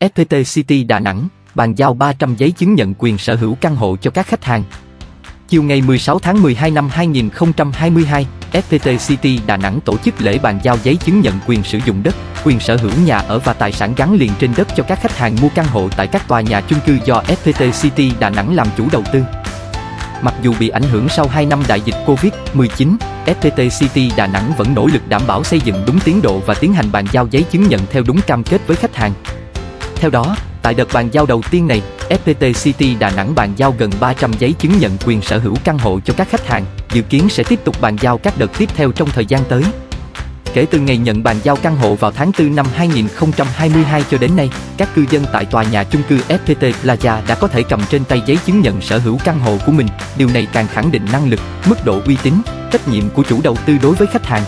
FPT City Đà Nẵng bàn giao 300 giấy chứng nhận quyền sở hữu căn hộ cho các khách hàng. Chiều ngày 16 tháng 12 năm 2022, FPT City Đà Nẵng tổ chức lễ bàn giao giấy chứng nhận quyền sử dụng đất, quyền sở hữu nhà ở và tài sản gắn liền trên đất cho các khách hàng mua căn hộ tại các tòa nhà chung cư do FPT City Đà Nẵng làm chủ đầu tư. Mặc dù bị ảnh hưởng sau 2 năm đại dịch Covid-19, FPT City Đà Nẵng vẫn nỗ lực đảm bảo xây dựng đúng tiến độ và tiến hành bàn giao giấy chứng nhận theo đúng cam kết với khách hàng. Theo đó, tại đợt bàn giao đầu tiên này, FPT City Đà Nẵng bàn giao gần 300 giấy chứng nhận quyền sở hữu căn hộ cho các khách hàng, dự kiến sẽ tiếp tục bàn giao các đợt tiếp theo trong thời gian tới. Kể từ ngày nhận bàn giao căn hộ vào tháng 4 năm 2022 cho đến nay, các cư dân tại tòa nhà chung cư FPT Plaza đã có thể cầm trên tay giấy chứng nhận sở hữu căn hộ của mình. Điều này càng khẳng định năng lực, mức độ uy tín, trách nhiệm của chủ đầu tư đối với khách hàng.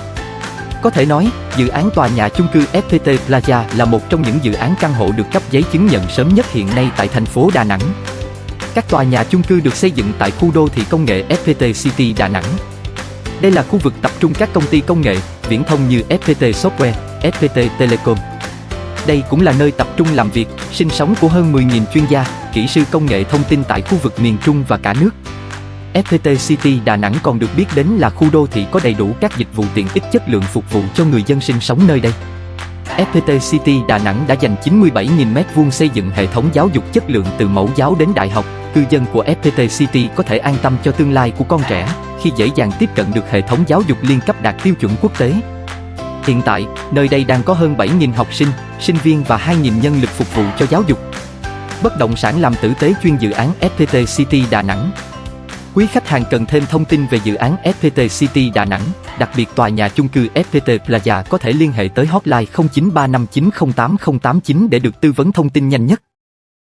Có thể nói, dự án tòa nhà chung cư FPT Plaza là một trong những dự án căn hộ được cấp giấy chứng nhận sớm nhất hiện nay tại thành phố Đà Nẵng. Các tòa nhà chung cư được xây dựng tại khu đô thị công nghệ FPT City Đà Nẵng. Đây là khu vực tập trung các công ty công nghệ, viễn thông như FPT Software, FPT Telecom. Đây cũng là nơi tập trung làm việc, sinh sống của hơn 10.000 chuyên gia, kỹ sư công nghệ thông tin tại khu vực miền Trung và cả nước. FPT City Đà Nẵng còn được biết đến là khu đô thị có đầy đủ các dịch vụ tiện ích chất lượng phục vụ cho người dân sinh sống nơi đây. FPT City Đà Nẵng đã dành 97.000 m2 xây dựng hệ thống giáo dục chất lượng từ mẫu giáo đến đại học. Cư dân của FPT City có thể an tâm cho tương lai của con trẻ khi dễ dàng tiếp cận được hệ thống giáo dục liên cấp đạt tiêu chuẩn quốc tế. Hiện tại, nơi đây đang có hơn 7.000 học sinh, sinh viên và 2.000 nhân lực phục vụ cho giáo dục. Bất động sản làm tử tế chuyên dự án FPT City Đà Nẵng Quý khách hàng cần thêm thông tin về dự án FPT City Đà Nẵng, đặc biệt tòa nhà chung cư FPT Plaza có thể liên hệ tới hotline 0935908089 để được tư vấn thông tin nhanh nhất.